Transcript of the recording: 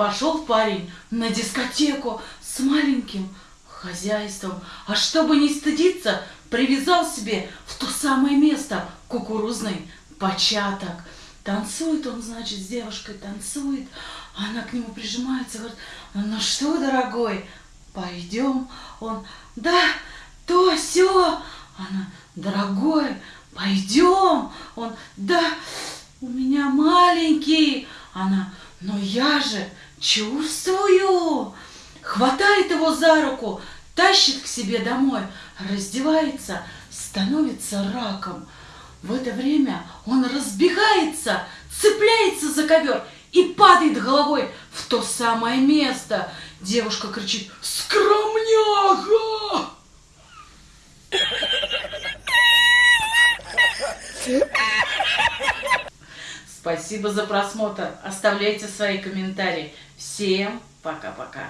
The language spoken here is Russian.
Пошел парень на дискотеку с маленьким хозяйством, а чтобы не стыдиться, привязал себе в то самое место кукурузный початок. Танцует он, значит, с девушкой танцует, она к нему прижимается, говорит, ну что, дорогой, пойдем? Он, да, то, все. Она, дорогой, пойдем. Он, да, у меня маленький. Она, но я же чувствую. Хватает его за руку, тащит к себе домой, раздевается, становится раком. В это время он разбегается, цепляется за ковер и падает головой в то самое место. Девушка кричит «Скромняга!» Спасибо за просмотр. Оставляйте свои комментарии. Всем пока-пока.